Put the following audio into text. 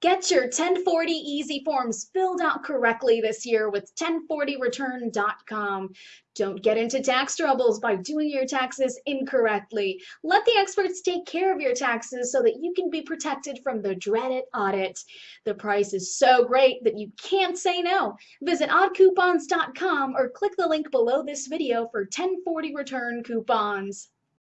Get your 1040EZ forms filled out correctly this year with 1040return.com. Don't get into tax troubles by doing your taxes incorrectly. Let the experts take care of your taxes so that you can be protected from the dreaded audit. The price is so great that you can't say no. Visit oddcoupons.com or click the link below this video for 1040 return coupons.